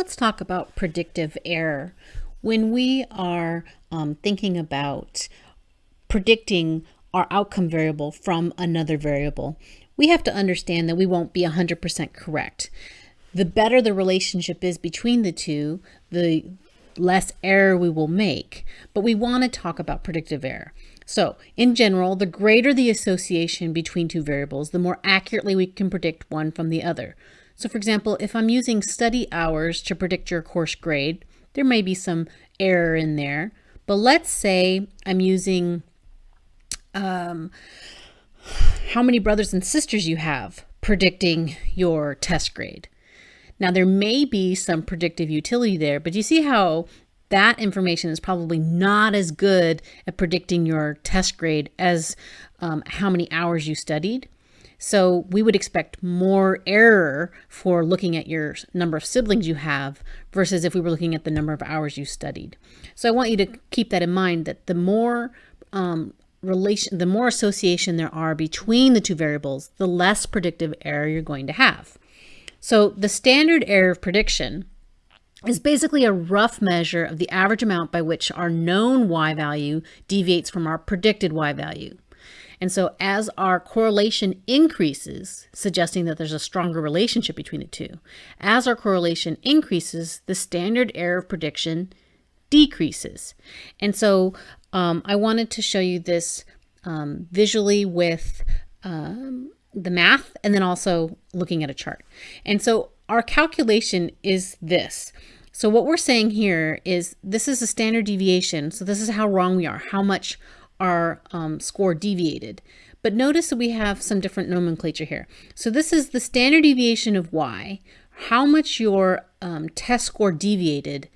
let's talk about predictive error. When we are um, thinking about predicting our outcome variable from another variable, we have to understand that we won't be 100% correct. The better the relationship is between the two, the less error we will make. But we want to talk about predictive error. So in general, the greater the association between two variables, the more accurately we can predict one from the other. So for example, if I'm using study hours to predict your course grade, there may be some error in there. But let's say I'm using um, how many brothers and sisters you have predicting your test grade. Now there may be some predictive utility there, but you see how that information is probably not as good at predicting your test grade as um, how many hours you studied. So we would expect more error for looking at your number of siblings you have versus if we were looking at the number of hours you studied. So I want you to keep that in mind that the more um, relation, the more association there are between the two variables, the less predictive error you're going to have. So the standard error of prediction is basically a rough measure of the average amount by which our known y value deviates from our predicted y value. And so as our correlation increases, suggesting that there's a stronger relationship between the two, as our correlation increases, the standard error of prediction decreases. And so um, I wanted to show you this um, visually with um, the math and then also looking at a chart. And so our calculation is this. So what we're saying here is this is a standard deviation. So this is how wrong we are, how much our um, score deviated. But notice that we have some different nomenclature here. So this is the standard deviation of y, how much your um, test score deviated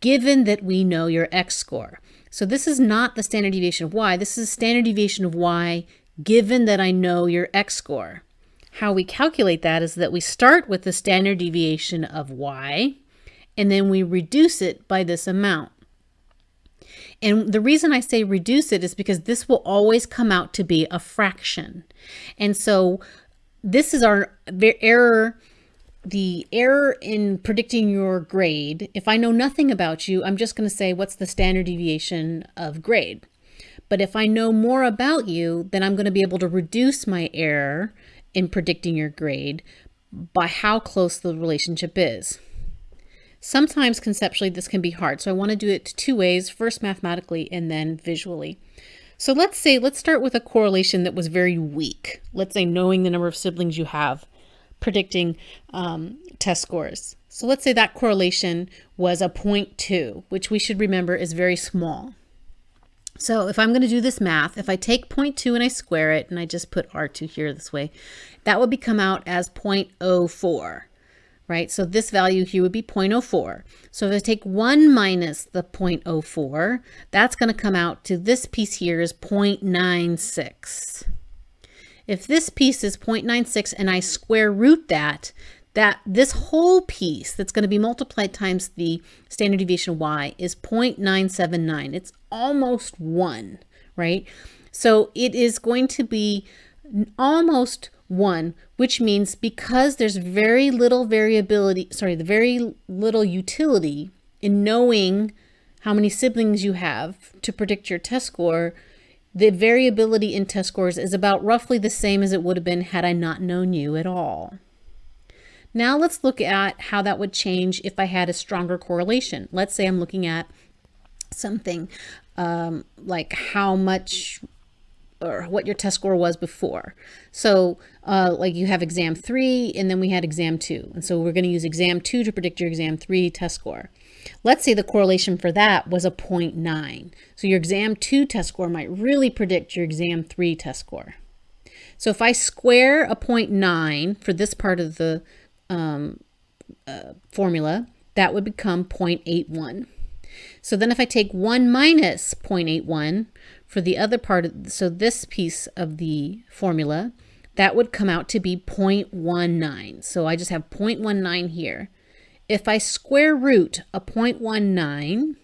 given that we know your x score. So this is not the standard deviation of y, this is the standard deviation of y given that I know your x score. How we calculate that is that we start with the standard deviation of y, and then we reduce it by this amount. And the reason I say reduce it is because this will always come out to be a fraction. And so this is our error, the error in predicting your grade. If I know nothing about you, I'm just going to say, what's the standard deviation of grade? But if I know more about you, then I'm going to be able to reduce my error in predicting your grade by how close the relationship is. Sometimes conceptually this can be hard, so I want to do it two ways, first mathematically and then visually. So let's say, let's start with a correlation that was very weak. Let's say knowing the number of siblings you have, predicting um, test scores. So let's say that correlation was a 0.2, which we should remember is very small. So if I'm going to do this math, if I take 0.2 and I square it, and I just put R2 here this way, that would become out as 0.04 right? So this value here would be 0.04. So if I take 1 minus the 0.04, that's going to come out to this piece here is 0.96. If this piece is 0.96 and I square root that, that this whole piece that's going to be multiplied times the standard deviation y is 0.979. It's almost 1, right? So it is going to be almost 1, which means because there's very little variability, sorry, the very little utility in knowing how many siblings you have to predict your test score, the variability in test scores is about roughly the same as it would have been had I not known you at all. Now let's look at how that would change if I had a stronger correlation. Let's say I'm looking at something um, like how much or what your test score was before. So uh, like you have exam three and then we had exam two. And so we're going to use exam two to predict your exam three test score. Let's say the correlation for that was a 0.9. So your exam two test score might really predict your exam three test score. So if I square a 0.9 for this part of the um, uh, formula, that would become 0.81. So then if I take 1 minus 0.81 for the other part, of, so this piece of the formula, that would come out to be 0.19. So I just have 0.19 here. If I square root a 0.19,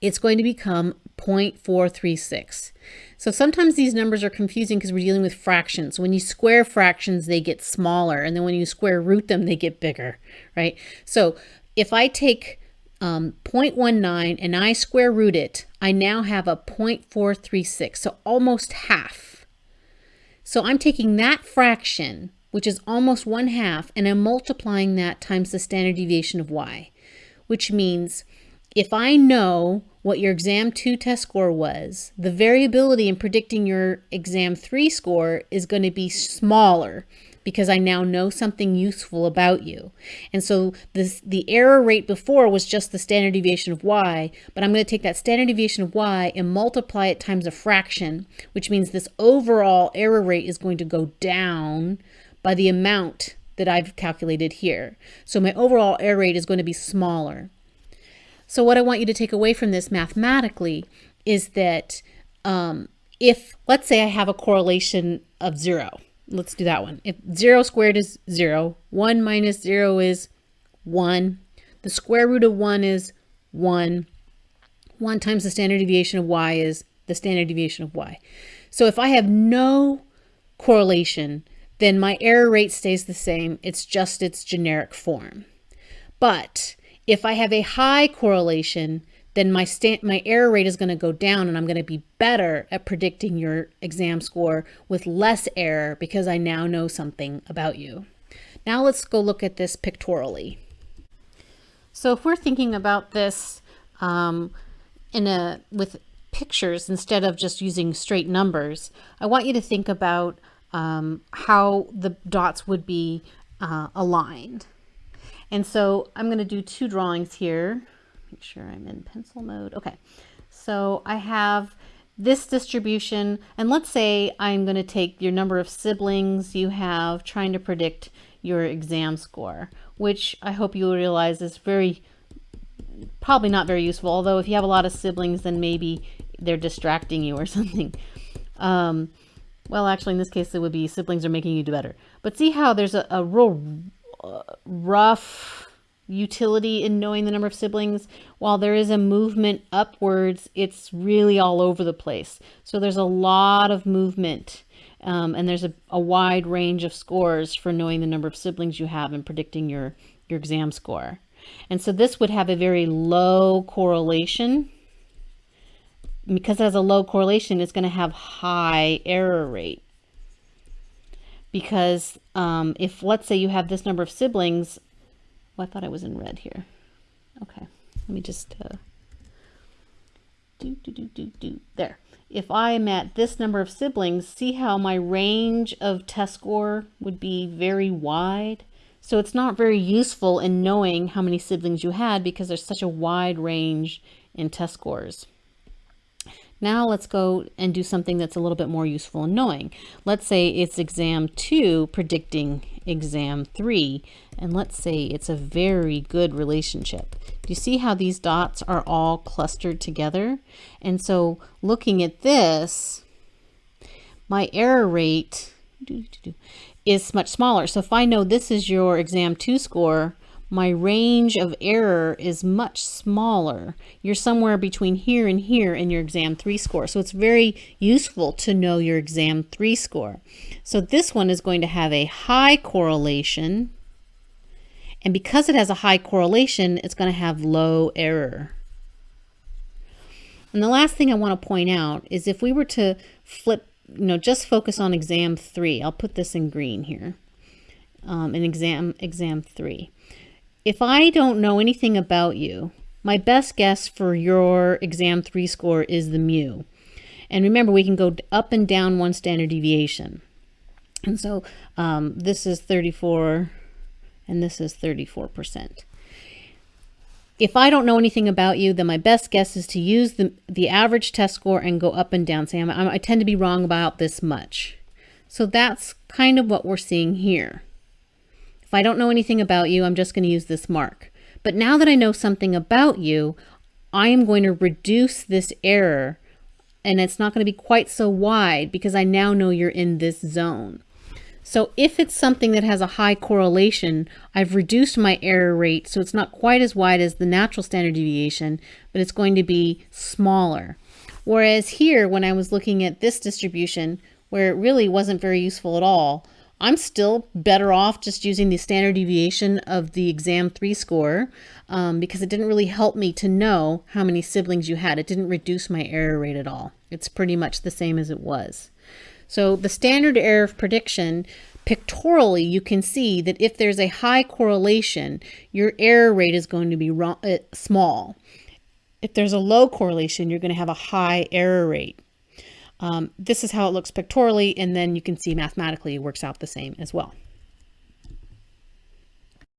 it's going to become 0.436. So sometimes these numbers are confusing because we're dealing with fractions. When you square fractions, they get smaller. And then when you square root them, they get bigger, right? So if I take um, 0.19 and I square root it, I now have a 0.436, so almost half. So I'm taking that fraction, which is almost one half, and I'm multiplying that times the standard deviation of y, which means if I know what your exam 2 test score was, the variability in predicting your exam 3 score is going to be smaller because I now know something useful about you. And so this, the error rate before was just the standard deviation of y, but I'm going to take that standard deviation of y and multiply it times a fraction, which means this overall error rate is going to go down by the amount that I've calculated here. So my overall error rate is going to be smaller. So what I want you to take away from this mathematically is that um, if, let's say I have a correlation of zero, let's do that one. If zero squared is zero, one minus zero is one, the square root of one is one, one times the standard deviation of y is the standard deviation of y. So if I have no correlation, then my error rate stays the same. It's just its generic form. But if I have a high correlation, then my my error rate is going to go down and I'm going to be better at predicting your exam score with less error because I now know something about you. Now let's go look at this pictorially. So if we're thinking about this um, in a with pictures instead of just using straight numbers, I want you to think about um, how the dots would be uh, aligned. And so I'm going to do two drawings here. Make sure I'm in pencil mode. Okay, so I have this distribution, and let's say I'm going to take your number of siblings you have trying to predict your exam score, which I hope you realize is very, probably not very useful, although if you have a lot of siblings, then maybe they're distracting you or something. Um, well, actually, in this case, it would be siblings are making you do better. But see how there's a, a real rough utility in knowing the number of siblings. While there is a movement upwards, it's really all over the place. So there's a lot of movement um, and there's a, a wide range of scores for knowing the number of siblings you have and predicting your, your exam score. And so this would have a very low correlation. Because it has a low correlation, it's going to have high error rate because um, if let's say you have this number of siblings, I thought I was in red here. Okay, let me just uh, do, do, do, do, do, there. If I am at this number of siblings, see how my range of test score would be very wide? So it's not very useful in knowing how many siblings you had because there's such a wide range in test scores. Now let's go and do something that's a little bit more useful in knowing. Let's say it's exam two predicting exam three, and let's say it's a very good relationship. Do you see how these dots are all clustered together? And so looking at this, my error rate is much smaller. So if I know this is your exam two score, my range of error is much smaller. You're somewhere between here and here in your exam 3 score. So it's very useful to know your exam 3 score. So this one is going to have a high correlation. And because it has a high correlation, it's going to have low error. And the last thing I want to point out is if we were to flip, you know, just focus on exam 3. I'll put this in green here. Um, in exam exam 3 if I don't know anything about you, my best guess for your exam three score is the mu. And remember, we can go up and down one standard deviation. And so um, this is 34 and this is 34%. If I don't know anything about you, then my best guess is to use the, the average test score and go up and down. Say, I'm, I tend to be wrong about this much. So that's kind of what we're seeing here. If I don't know anything about you, I'm just going to use this mark. But now that I know something about you, I am going to reduce this error and it's not going to be quite so wide because I now know you're in this zone. So if it's something that has a high correlation, I've reduced my error rate so it's not quite as wide as the natural standard deviation, but it's going to be smaller. Whereas here, when I was looking at this distribution, where it really wasn't very useful at all, I'm still better off just using the standard deviation of the exam three score um, because it didn't really help me to know how many siblings you had. It didn't reduce my error rate at all. It's pretty much the same as it was. So the standard error of prediction, pictorially, you can see that if there's a high correlation, your error rate is going to be uh, small. If there's a low correlation, you're going to have a high error rate. Um, this is how it looks pictorially, and then you can see mathematically it works out the same as well.